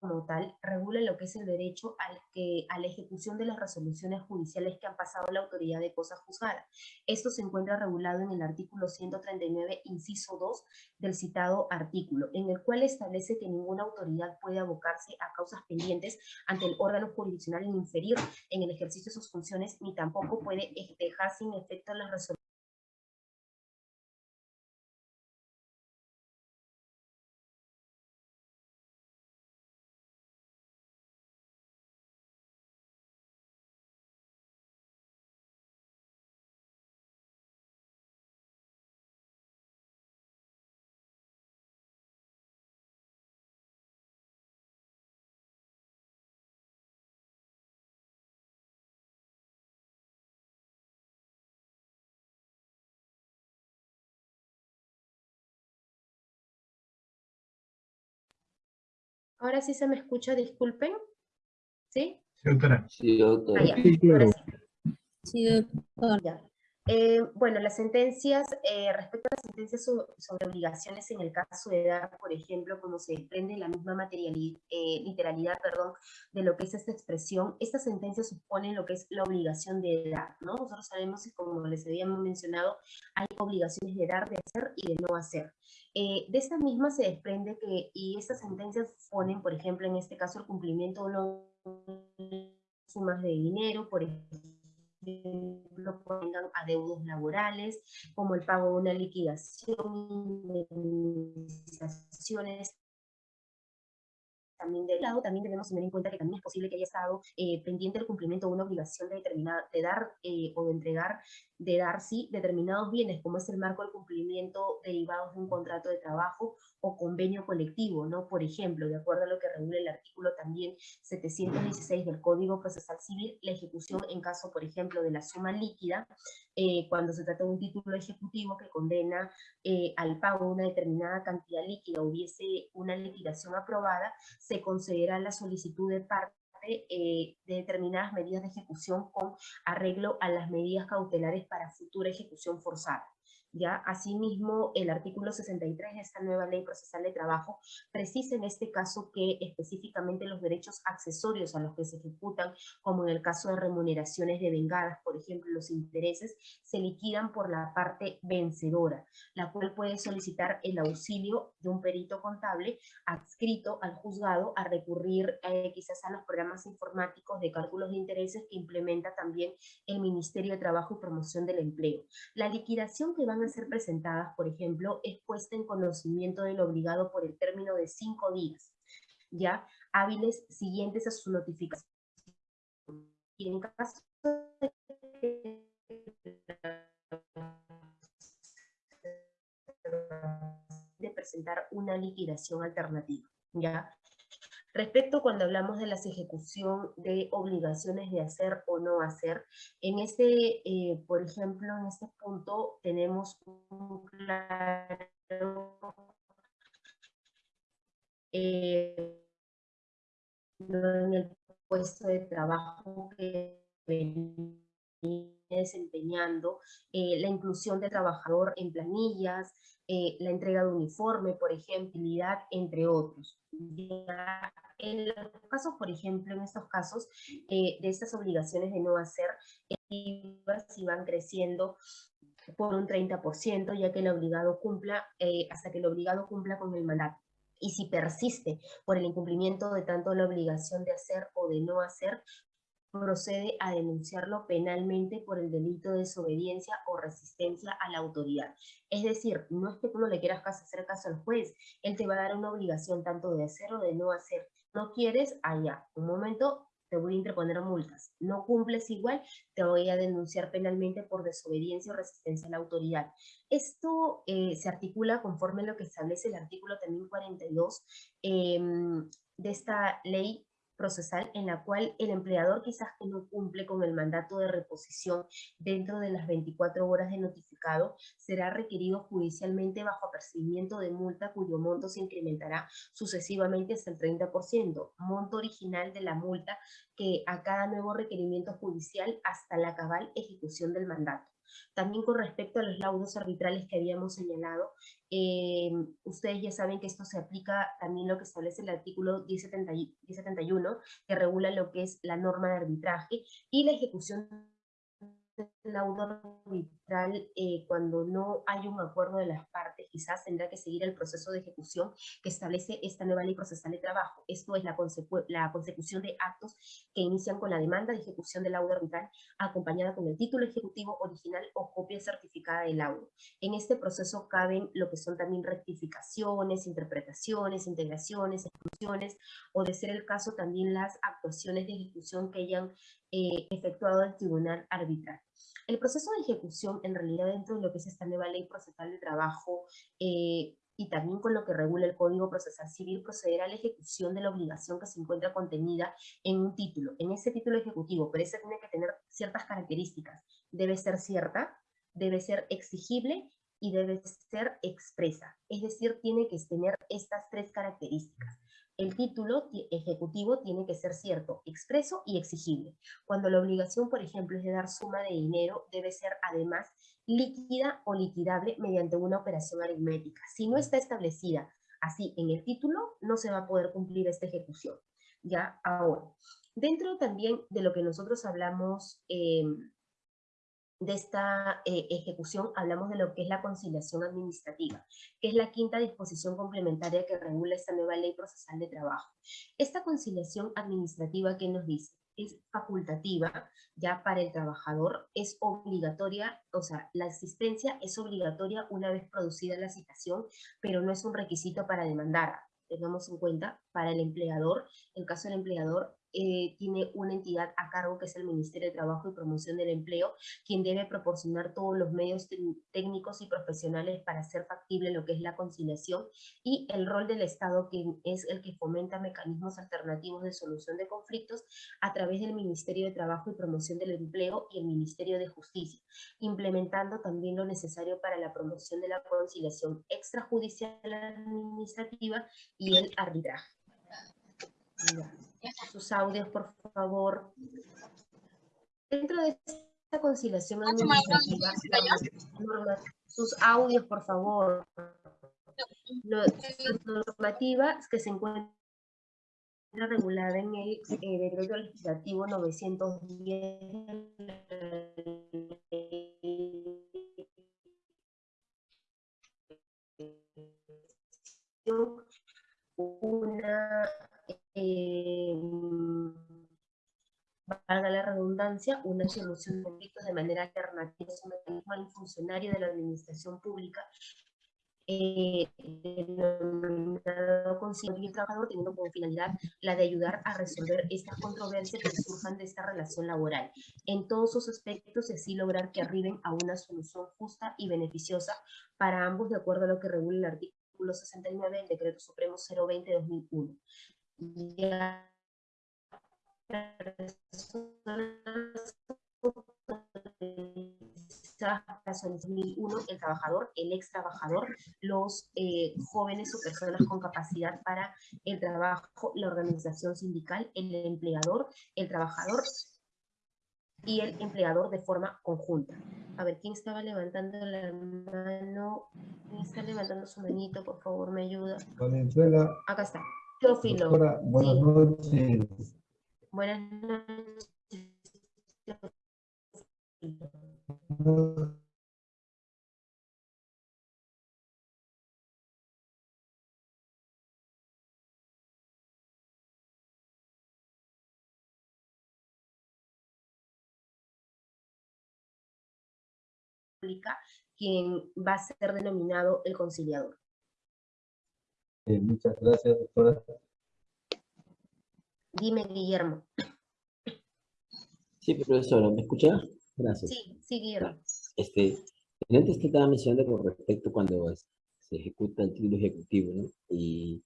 como tal regula lo que es el derecho al que, a la ejecución de las resoluciones judiciales que han pasado a la autoridad de cosas juzgadas. Esto se encuentra regulado en el artículo 139, inciso 2 del citado artículo, en el cual establece que ninguna autoridad puede abocarse a causas pendientes ante el órgano jurisdiccional inferior en el ejercicio de sus funciones, ni tampoco puede dejar sin efecto las resoluciones Ahora sí se me escucha, disculpen. ¿Sí? Sí, doctora. Sí, doctora. Ah, ya, Sí, claro. sí. Sí, doctor. Ya. Eh, bueno, las sentencias, eh, respecto a sobre obligaciones en el caso de dar, por ejemplo, como se desprende la misma materialidad, literalidad, perdón, de lo que es esta expresión, estas sentencias suponen lo que es la obligación de dar, ¿no? Nosotros sabemos que, como les habíamos mencionado, hay obligaciones de dar, de hacer y de no hacer. Eh, de esta misma se desprende que, y estas sentencias ponen, por ejemplo, en este caso, el cumplimiento de sumas de dinero, por ejemplo, pongan adeudos laborales, como el pago de una liquidación, indemnizaciones, también del lado, también debemos tener en cuenta que también es posible que haya estado eh, pendiente el cumplimiento de una obligación de, determinada, de dar eh, o de entregar, de dar, sí, determinados bienes, como es el marco del cumplimiento derivados de un contrato de trabajo o convenio colectivo, ¿no? Por ejemplo, de acuerdo a lo que regula el artículo también 716 del Código Procesal Civil, la ejecución en caso, por ejemplo, de la suma líquida, eh, cuando se trata de un título ejecutivo que condena al pago de una determinada cantidad líquida, hubiese una liquidación aprobada, se considera la solicitud de parte eh, de determinadas medidas de ejecución con arreglo a las medidas cautelares para futura ejecución forzada. ¿Ya? Asimismo, el artículo 63 de esta nueva ley procesal de trabajo precisa en este caso que específicamente los derechos accesorios a los que se ejecutan, como en el caso de remuneraciones devengadas, por ejemplo, los intereses, se liquidan por la parte vencedora, la cual puede solicitar el auxilio de un perito contable adscrito al juzgado a recurrir eh, quizás a los programas informáticos de cálculos de intereses que implementa también el Ministerio de Trabajo y Promoción del Empleo. La liquidación que van a ser presentadas, por ejemplo, es puesta en conocimiento del obligado por el término de cinco días, ya hábiles siguientes a su notificación. Y en caso de de presentar una liquidación alternativa, ¿ya? Respecto cuando hablamos de la ejecución de obligaciones de hacer o no hacer, en este, por ejemplo, en este punto tenemos un claro eh, en el puesto de trabajo que venía desempeñando, eh, la inclusión de trabajador en planillas, eh, la entrega de uniforme, por ejemplo, entre otros. Ya en los casos, por ejemplo, en estos casos, eh, de estas obligaciones de no hacer, si van creciendo por un 30%, ya que el obligado cumpla, eh, hasta que el obligado cumpla con el mandato. Y si persiste por el incumplimiento de tanto la obligación de hacer o de no hacer, procede a denunciarlo penalmente por el delito de desobediencia o resistencia a la autoridad. Es decir, no es que tú no le quieras hacer caso al juez, él te va a dar una obligación tanto de hacer o de no hacer. No quieres, allá, un momento, te voy a interponer multas. No cumples igual, te voy a denunciar penalmente por desobediencia o resistencia a la autoridad. Esto eh, se articula conforme a lo que establece el artículo también 42 eh, de esta ley procesal en la cual el empleador quizás que no cumple con el mandato de reposición dentro de las 24 horas de notificado será requerido judicialmente bajo apercibimiento de multa cuyo monto se incrementará sucesivamente hasta el 30%, monto original de la multa que a cada nuevo requerimiento judicial hasta la cabal ejecución del mandato. También con respecto a los laudos arbitrales que habíamos señalado, eh, ustedes ya saben que esto se aplica también lo que establece el artículo 1071, que regula lo que es la norma de arbitraje y la ejecución laudo arbitral, eh, cuando no hay un acuerdo de las partes, quizás tendrá que seguir el proceso de ejecución que establece esta nueva ley procesal de trabajo. Esto es la, la consecución de actos que inician con la demanda de ejecución del laudo arbitral, acompañada con el título ejecutivo original o copia certificada del laudo. En este proceso caben lo que son también rectificaciones, interpretaciones, integraciones, exclusiones, o de ser el caso también las actuaciones de ejecución que hayan eh, efectuado el tribunal arbitral. El proceso de ejecución, en realidad, dentro de lo que es esta nueva ley procesal de trabajo eh, y también con lo que regula el Código Procesal Civil, procederá a la ejecución de la obligación que se encuentra contenida en un título, en ese título ejecutivo, pero ese tiene que tener ciertas características. Debe ser cierta, debe ser exigible y debe ser expresa. Es decir, tiene que tener estas tres características el título ejecutivo tiene que ser cierto, expreso y exigible. Cuando la obligación, por ejemplo, es de dar suma de dinero, debe ser además líquida o liquidable mediante una operación aritmética. Si no está establecida así en el título, no se va a poder cumplir esta ejecución. Ya ahora, dentro también de lo que nosotros hablamos eh, de esta eh, ejecución hablamos de lo que es la conciliación administrativa, que es la quinta disposición complementaria que regula esta nueva ley procesal de trabajo. Esta conciliación administrativa, ¿qué nos dice? Es facultativa ya para el trabajador, es obligatoria, o sea, la asistencia es obligatoria una vez producida la citación, pero no es un requisito para demandar. Tengamos en cuenta, para el empleador, el caso del empleador, eh, tiene una entidad a cargo que es el Ministerio de Trabajo y Promoción del Empleo, quien debe proporcionar todos los medios técnicos y profesionales para hacer factible lo que es la conciliación y el rol del Estado, que es el que fomenta mecanismos alternativos de solución de conflictos a través del Ministerio de Trabajo y Promoción del Empleo y el Ministerio de Justicia, implementando también lo necesario para la promoción de la conciliación extrajudicial administrativa y el arbitraje. Sus audios, por favor. Dentro de esta conciliación administrativa, sus audios, por favor. Las normativas que se encuentran regulada en el eh, decreto legislativo 910 valga la redundancia, una solución de conflictos de manera alternativa es un mecanismo al funcionario de la administración pública eh, denominado concilio trabajador teniendo como finalidad la de ayudar a resolver estas controversias que surjan de esta relación laboral. En todos sus aspectos y así lograr que arriben a una solución justa y beneficiosa para ambos de acuerdo a lo que regula el artículo 69 del Decreto Supremo 020-2001 ya el trabajador, el ex trabajador, los eh, jóvenes o personas con capacidad para el trabajo, la organización sindical, el empleador, el trabajador y el empleador de forma conjunta. A ver, ¿quién estaba levantando la mano? ¿Quién está levantando su manito? Por favor, me ayuda. Valenzuela. Acá está. Teófilo. Buenas Sí. noches. Buenas noches. Quien va a ser denominado el conciliador. Eh, muchas gracias, doctora. Dime, Guillermo. Sí, profesora, ¿me escucha? Gracias. Sí, sí, Guillermo. Este, antes que estaba mencionando con respecto cuando se ejecuta el título ejecutivo, ¿no? Y,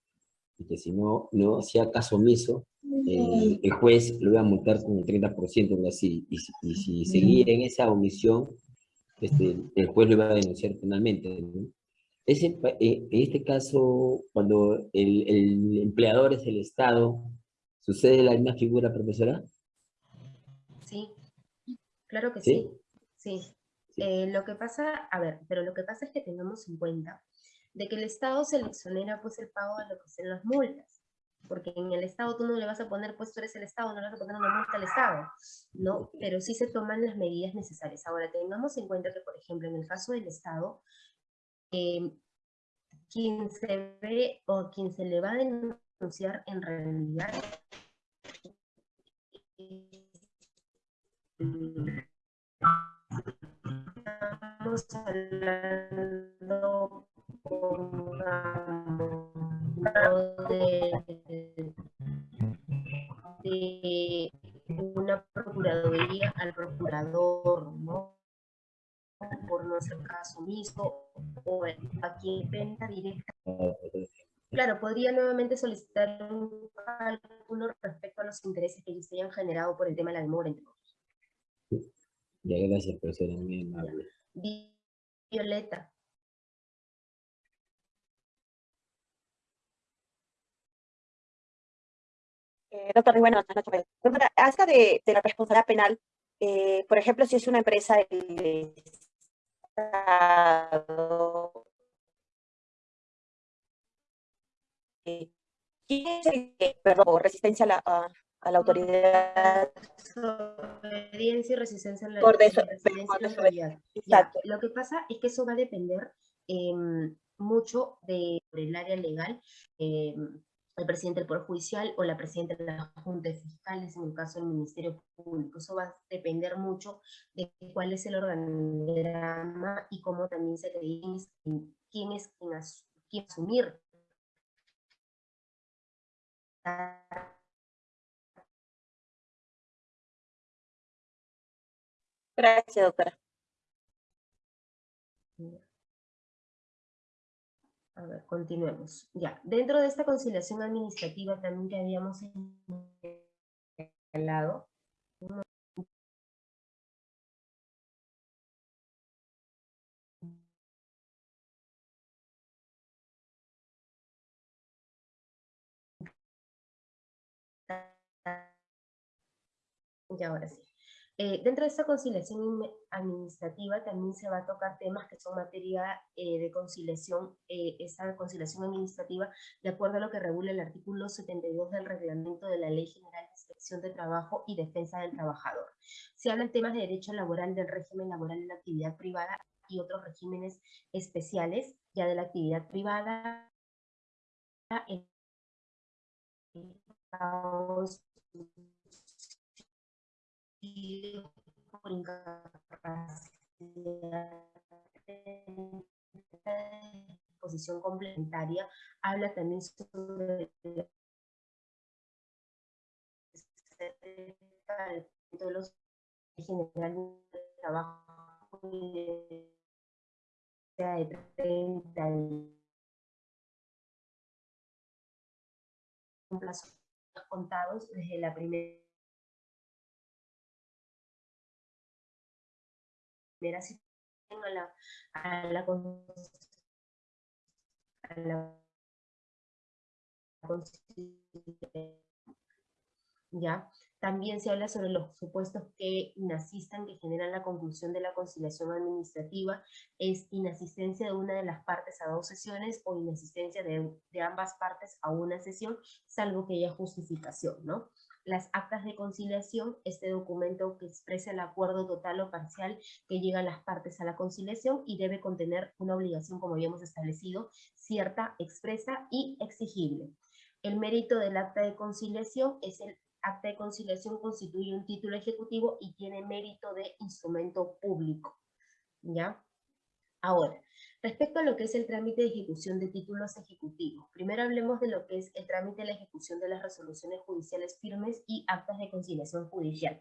y que si no, no hacía caso omiso, el, el juez lo iba a multar con el 30%, ¿no? Así, y, si- y si seguía en esa omisión, este, el juez lo iba a denunciar penalmente, ¿no? Ese, eh, en este caso, cuando el, el empleador es el Estado, ¿sucede la misma figura, profesora? Sí, claro que ¿Sí? sí. Sí, Sí. Eh, lo que pasa, a ver, pero lo que pasa es que tengamos en cuenta de que el Estado se le exonera pues el pago de lo que son las multas. Porque en el Estado tú no le vas a poner, pues tú eres el Estado, no le vas a poner una multa al Estado, ¿no? Pero sí se toman las medidas necesarias. Ahora, tengamos en cuenta que, por ejemplo, en el caso del Estado, eh, quien se ve o quien se le va a denunciar en realidad estamos hablando de, de una procuraduría al procurador, ¿no? Por hacer caso omiso, o a quien venta directa. Claro, podría nuevamente solicitar un cálculo respecto a los intereses que ellos se hayan generado por el tema de la demora, entre otros. Ya, gracias, profesora, muy amable. Violeta. Eh, doctor, buenas noches. Doctora, acerca de, de la responsabilidad penal, eh, por ejemplo, si es una empresa del Estado, perdón, resistencia a la, a, a la autoridad? Desobediencia y resistencia a la Por resistencia por a la desobediencia, autoridad. Ya. Lo que pasa es que eso va a depender em, mucho de, del área legal, em, el presidente del Poder Judicial o la presidenta de la Junta de Fiscales, en el caso del Ministerio Público. Eso va a depender mucho de cuál es el organigrama y cómo también se cree quién es quien, as- quien asumir Gracias, doctora. A ver, continuemos. Ya, dentro de esta conciliación administrativa también que habíamos señalado, y ahora sí. Eh, dentro de esta conciliación administrativa también se va a tocar temas que son materia eh, de conciliación, eh, esta conciliación administrativa, de acuerdo a lo que regula el artículo 72 del reglamento de la Ley General de Inspección de Trabajo y Defensa del Trabajador. Se hablan temas de derecho laboral, del régimen laboral de la actividad privada y otros regímenes especiales ya de la actividad privada, el por incapacidad de posición complementaria, habla también sobre de los general de trabajo de de 30 y un plazo contados desde la primera a la, a la, a la. ¿ya? También se habla sobre los supuestos que inasistan, que generan la conclusión de la conciliación administrativa, es inasistencia de una de las partes a dos sesiones o inasistencia de, ambas partes a una sesión, salvo que haya justificación, ¿no? Las actas de conciliación, este documento que expresa el acuerdo total o parcial que llegan las partes a la conciliación y debe contener una obligación, como habíamos establecido, cierta, expresa y exigible. El mérito del acta de conciliación es el acta de conciliación constituye un título ejecutivo y tiene mérito de instrumento público. ¿Ya? Ahora, respecto a lo que es el trámite de ejecución de títulos ejecutivos, primero hablemos de lo que es el trámite de la ejecución de las resoluciones judiciales firmes y actas de conciliación judicial.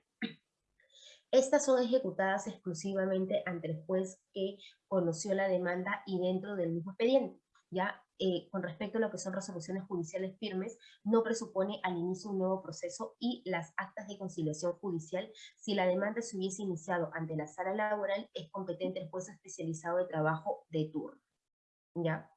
Estas son ejecutadas exclusivamente ante el juez que conoció la demanda y dentro del mismo expediente. Ya eh, con respecto a lo que son resoluciones judiciales firmes, no presupone al inicio un nuevo proceso y las actas de conciliación judicial, si la demanda se hubiese iniciado ante la sala laboral, es competente el juez especializado de trabajo de turno. ¿Ya?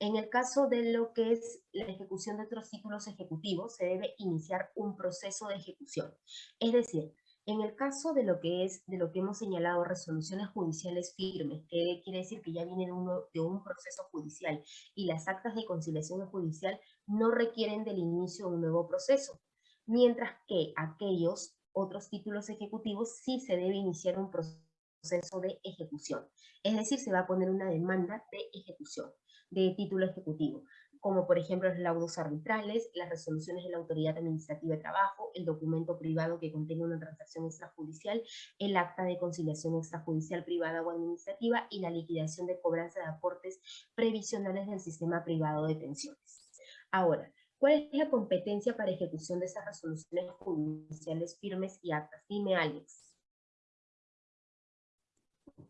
En el caso de lo que es la ejecución de otros títulos ejecutivos, se debe iniciar un proceso de ejecución. Es decir, En el caso de lo que es, de lo que hemos señalado, resoluciones judiciales firmes, que quiere decir que ya vienen uno, de un proceso judicial y las actas de conciliación judicial no requieren del inicio de un nuevo proceso, mientras que aquellos otros títulos ejecutivos sí se debe iniciar un proceso de ejecución. Es decir, se va a poner una demanda de ejecución de título ejecutivo como por ejemplo los laudos arbitrales, las resoluciones de la Autoridad Administrativa de Trabajo, el documento privado que contenga una transacción extrajudicial, el acta de conciliación extrajudicial privada o administrativa y la liquidación de cobranza de aportes previsionales del sistema privado de pensiones. Ahora, ¿cuál es la competencia para ejecución de esas resoluciones judiciales firmes y actas? Dime, Alex.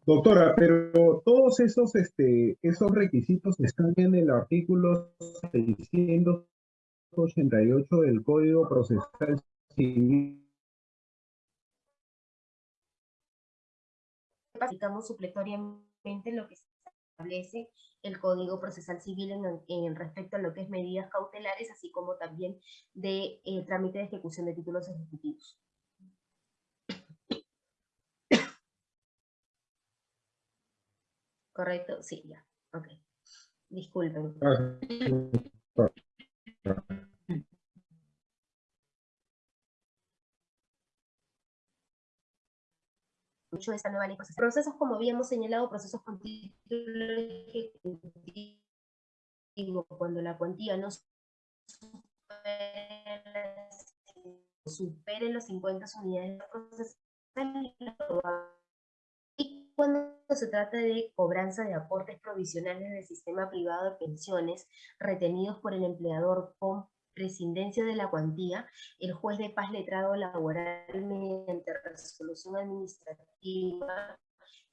Doctora, pero todos esos, este, esos requisitos están en el artículo 688 del Código Procesal Civil. Aplicamos supletoriamente lo que establece el Código Procesal Civil en, respecto a lo que es medidas cautelares, así como también de eh, trámite de ejecución de títulos ejecutivos. ¿Correcto? Sí, ya. Ok. Disculpen. Mucho de esta nueva ley. Procesos, como habíamos señalado, procesos con título ejecutivo, cuando la cuantía no supere, los 50 unidades de y cuando se trata de cobranza de aportes provisionales del sistema privado de pensiones retenidos por el empleador con prescindencia de la cuantía, el juez de paz letrado laboral mediante resolución administrativa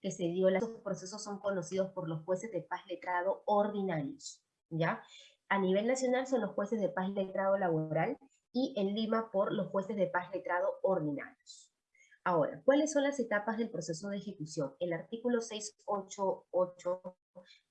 que se dio, los procesos son conocidos por los jueces de paz letrado ordinarios, ¿ya? A nivel nacional son los jueces de paz letrado laboral y en Lima por los jueces de paz letrado ordinarios. Ahora, ¿cuáles son las etapas del proceso de ejecución? El artículo 688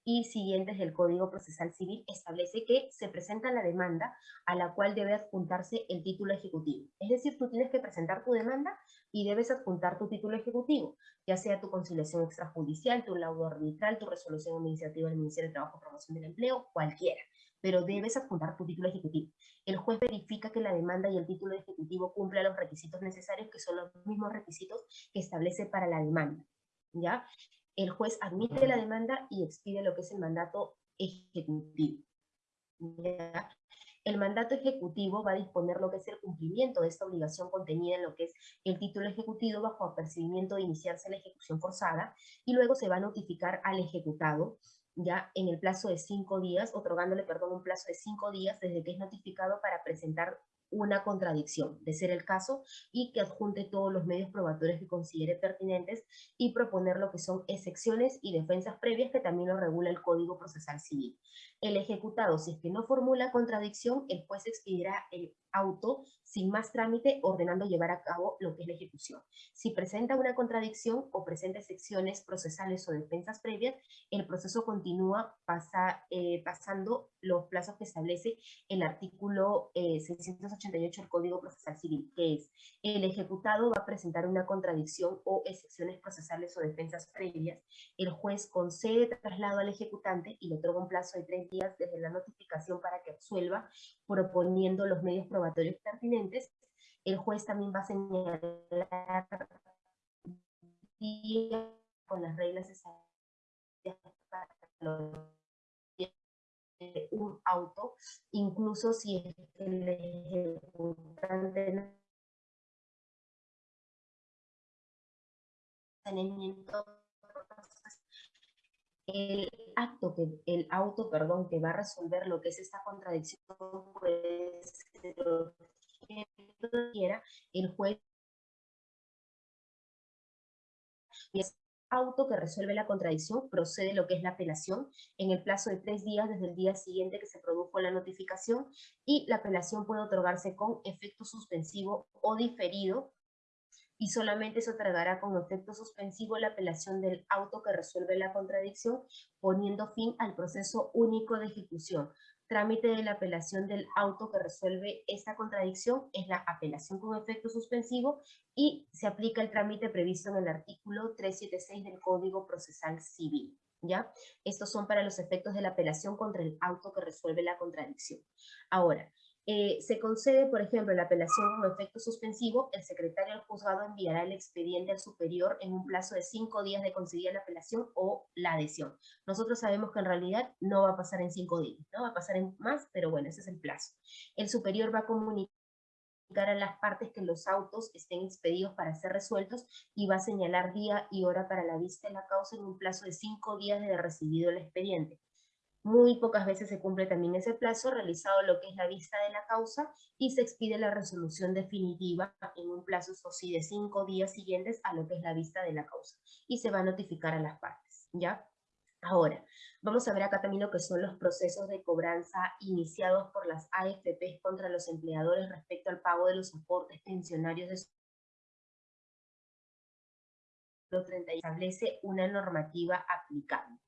y siguientes del Código Procesal Civil establece que se presenta la demanda a la cual debe adjuntarse el título ejecutivo. Es decir, tú tienes que presentar tu demanda y debes adjuntar tu título ejecutivo, ya sea tu conciliación extrajudicial, tu laudo arbitral, tu resolución administrativa del Ministerio de Trabajo y Promoción del Empleo, cualquiera pero debes adjuntar tu título ejecutivo. El juez verifica que la demanda y el título ejecutivo cumplan los requisitos necesarios, que son los mismos requisitos que establece para la demanda. ¿ya? El juez admite la demanda y expide lo que es el mandato ejecutivo. El mandato ejecutivo va a disponer lo que es el cumplimiento de esta obligación contenida en lo que es el título ejecutivo bajo apercibimiento de iniciarse la ejecución forzada y luego se va a notificar al ejecutado ya en el plazo de cinco días, otorgándole, perdón, un plazo de cinco días desde que es notificado para presentar una contradicción, de ser el caso, y que adjunte todos los medios probatorios que considere pertinentes y proponer lo que son excepciones y defensas previas que también lo regula el Código Procesal Civil. El ejecutado, si es que no formula contradicción, el juez expedirá el auto sin más trámite ordenando llevar a cabo lo que es la ejecución. Si presenta una contradicción o presenta excepciones procesales o defensas previas, el proceso continúa pasa, eh, pasando los plazos que establece el artículo 688 eh, del Código Procesal Civil, es el ejecutado va a presentar una contradicción o excepciones procesales o defensas previas, el juez concede traslado al ejecutante y le otorga un plazo de tres desde la notificación para que absuelva, proponiendo los medios probatorios pertinentes. El juez también va a señalar con las reglas para un auto, incluso si el ejecutante el acto que el auto, perdón, que va a resolver lo que es esta contradicción, pues el juez auto que resuelve la contradicción procede lo que es la apelación en el plazo de tres días desde el día siguiente que se produjo la notificación y la apelación puede otorgarse con efecto suspensivo o diferido y solamente se otorgará con efecto suspensivo la apelación del auto que resuelve la contradicción poniendo fin al proceso único de ejecución trámite de la apelación del auto que resuelve esta contradicción es la apelación con efecto suspensivo y se aplica el trámite previsto en el artículo 376 del Código Procesal Civil. ¿Ya? Estos son para los efectos de la apelación contra el auto que resuelve la contradicción. Ahora, eh, se concede, por ejemplo, la apelación con efecto suspensivo, el secretario del juzgado enviará el expediente al superior en un plazo de cinco días de concedida la apelación o la adhesión. Nosotros sabemos que en realidad no va a pasar en cinco días, no va a pasar en más, pero bueno, ese es el plazo. El superior va a comunicar a las partes que los autos estén expedidos para ser resueltos y va a señalar día y hora para la vista de la causa en un plazo de cinco días de recibido el expediente. Muy pocas veces se cumple también ese plazo, realizado lo que es la vista de la causa y se expide la resolución definitiva en un plazo, sí, de cinco días siguientes a lo que es la vista de la causa. Y se va a notificar a las partes, ¿ya? Ahora, vamos a ver acá también lo que son los procesos de cobranza iniciados por las AFPs contra los empleadores respecto al pago de los aportes pensionarios de establece una normativa aplicable.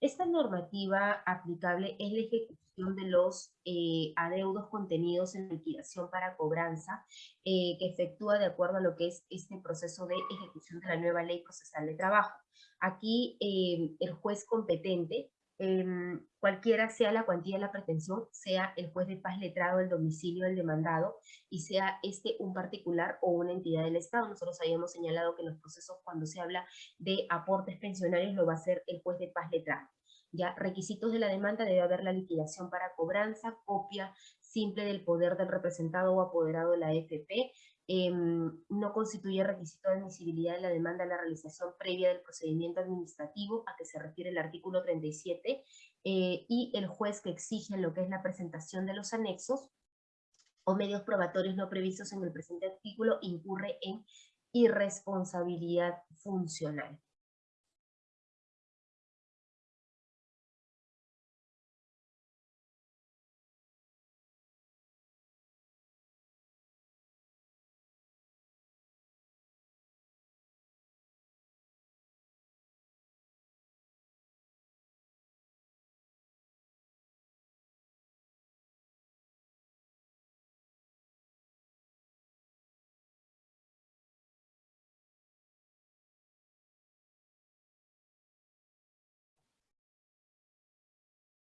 Esta normativa aplicable es la ejecución de los eh, adeudos contenidos en liquidación para cobranza eh, que efectúa de acuerdo a lo que es este proceso de ejecución de la nueva ley procesal de trabajo. Aquí eh, el juez competente, em, cualquiera sea la cuantía de la pretensión, sea el juez de paz letrado del domicilio del demandado y sea este un particular o una entidad del Estado. Nosotros habíamos señalado que en los procesos cuando se habla de aportes pensionarios lo va a hacer el juez de paz letrado. Ya, requisitos de la demanda debe haber la liquidación para cobranza, copia simple del poder del representado o apoderado de la FP, Em, no constituye requisito de admisibilidad de la demanda la realización previa del procedimiento administrativo a que se refiere el artículo 37 eh, y el juez que exige lo que es la presentación de los anexos o medios probatorios no previstos en el presente artículo incurre en irresponsabilidad funcional.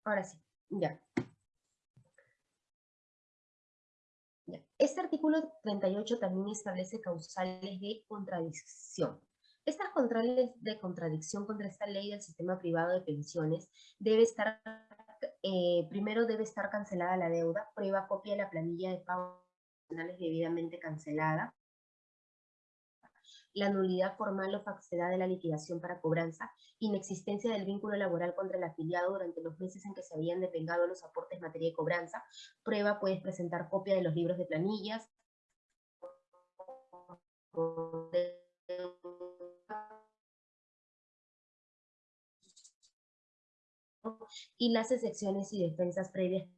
Ahora sí, ya. Este artículo 38 también establece causales de contradicción. Estas causales de contradicción contra esta ley del sistema privado de pensiones debe estar, eh, primero debe estar cancelada la deuda, prueba copia de la planilla de pagos debidamente cancelada, la nulidad formal o falsedad de la liquidación para cobranza, inexistencia del vínculo laboral contra el afiliado durante los meses en que se habían devengado los aportes en materia de cobranza. Prueba, puedes presentar copia de los libros de planillas. Y las excepciones y defensas previas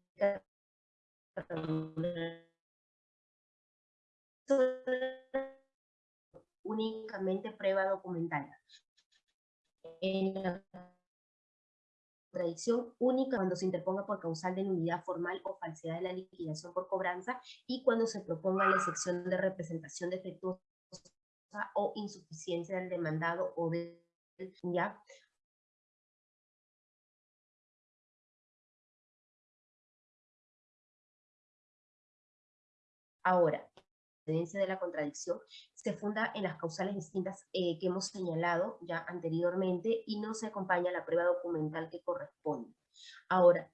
únicamente prueba documental. En la contradicción única cuando se interponga por causal de nulidad formal o falsedad de la liquidación por cobranza y cuando se proponga la excepción de representación defectuosa o insuficiencia del demandado o del ya Ahora, de la contradicción se funda en las causales distintas eh, que hemos señalado ya anteriormente y no se acompaña la prueba documental que corresponde. Ahora,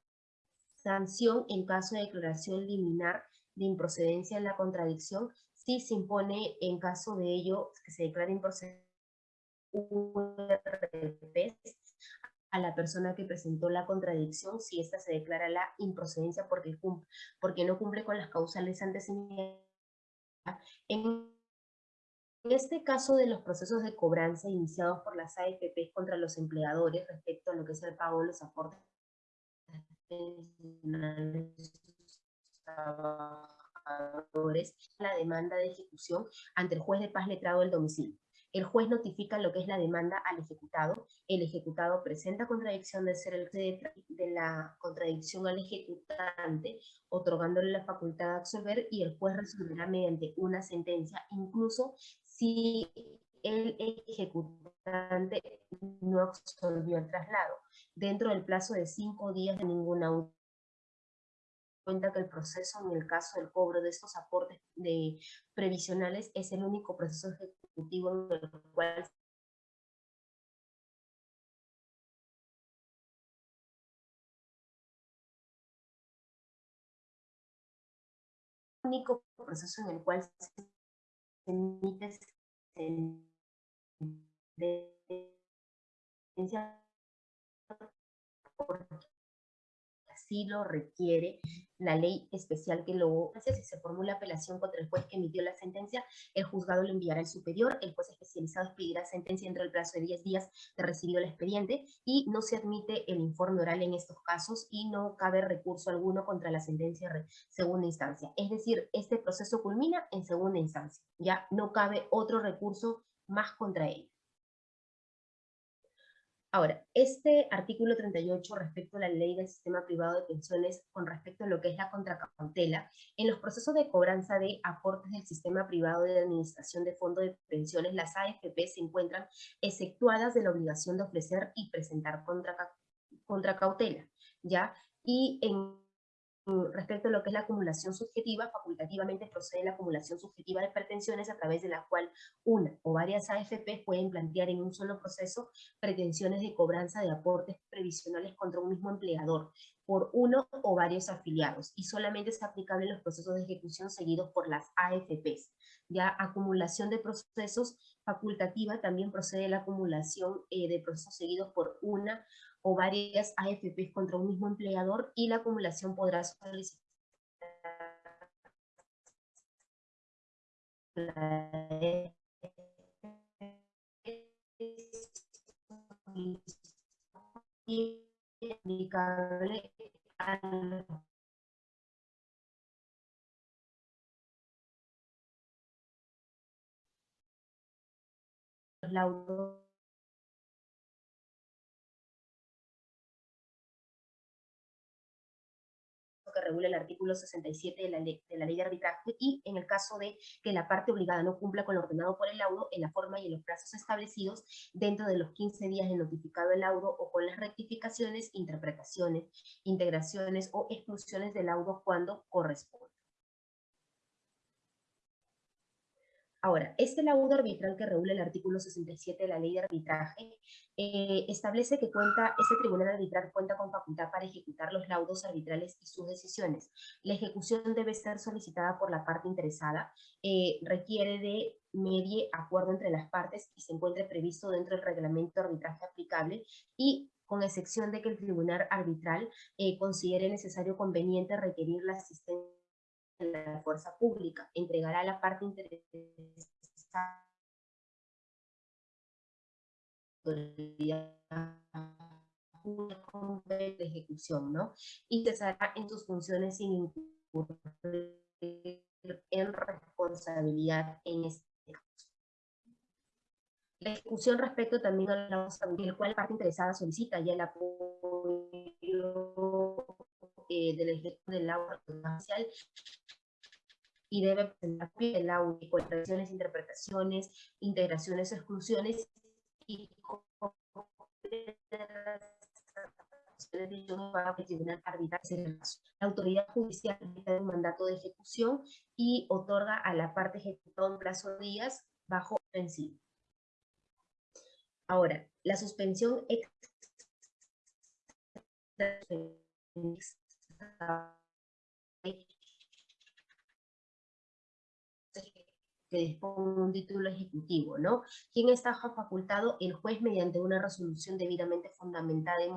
sanción en caso de declaración liminar de improcedencia en la contradicción, si se impone en caso de ello que se declare improcedente a la persona que presentó la contradicción si ésta se declara la improcedencia porque, porque no cumple con las causales antes señaladas en este caso de los procesos de cobranza iniciados por las AFP contra los empleadores respecto a lo que es el pago de los aportes trabajadores, la demanda de ejecución ante el juez de paz letrado del domicilio. El juez notifica lo que es la demanda al ejecutado, el ejecutado presenta contradicción de ser el de, la contradicción al ejecutante, otorgándole la facultad de absolver y el juez resolverá mediante una sentencia, incluso si el ejecutante no absolvió el traslado, dentro del plazo de cinco días de ninguna cuenta que el proceso en el caso del cobro de estos aportes de previsionales es el único proceso ejecutivo único proceso en el cual se emite sentencia lo requiere la ley especial que lo hace. Si se formula apelación contra el juez que emitió la sentencia, el juzgado lo enviará al superior, el juez especializado expedirá sentencia dentro del plazo de 10 días de recibido el expediente y no se admite el informe oral en estos casos y no cabe recurso alguno contra la sentencia de segunda instancia. Es decir, este proceso culmina en segunda instancia, ya no cabe otro recurso más contra él. Ahora, este artículo 38 respecto a la ley del sistema privado de pensiones con respecto a lo que es la contracautela, en los procesos de cobranza de aportes del sistema privado de administración de fondos de pensiones, las AFP se encuentran exceptuadas de la obligación de ofrecer y presentar contracautela, ¿ya? Y en respecto a lo que es la acumulación subjetiva, facultativamente procede la acumulación subjetiva de pretensiones a través de la cual una o varias AFP pueden plantear en un solo proceso pretensiones de cobranza de aportes previsionales contra un mismo empleador por uno o varios afiliados y solamente es aplicable en los procesos de ejecución seguidos por las AFPs. Ya acumulación de procesos facultativa también procede la acumulación eh, de procesos seguidos por una o varias AFPs contra un mismo empleador y la acumulación podrá solicitar regula el artículo 67 de la, ley, de la ley de arbitraje y en el caso de que la parte obligada no cumpla con lo ordenado por el laudo en la forma y en los plazos establecidos dentro de los 15 días de notificado el laudo o con las rectificaciones, interpretaciones, integraciones o exclusiones del laudo cuando corresponde. Ahora, este laudo arbitral que regula el artículo 67 de la ley de arbitraje eh, establece que cuenta, este tribunal arbitral cuenta con facultad para ejecutar los laudos arbitrales y sus decisiones. La ejecución debe ser solicitada por la parte interesada, eh, requiere de medie acuerdo entre las partes y se encuentre previsto dentro del reglamento de arbitraje aplicable y con excepción de que el tribunal arbitral eh, considere necesario conveniente requerir la asistencia la fuerza pública, entregará la parte interesada de ejecución, ¿no? Y cesará en sus funciones sin incurrir en responsabilidad en este caso. La ejecución respecto también a la cual la parte interesada solicita ya el apoyo eh, del ejecutivo del agua social y debe presentar el audio, correcciones, interpretaciones, integraciones, exclusiones y la autoridad judicial da un mandato de ejecución y otorga a la parte ejecutada un plazo de días bajo suspensivo. Ahora, la suspensión que disponga un título ejecutivo, ¿no? ¿Quién está facultado? El juez mediante una resolución debidamente fundamentada en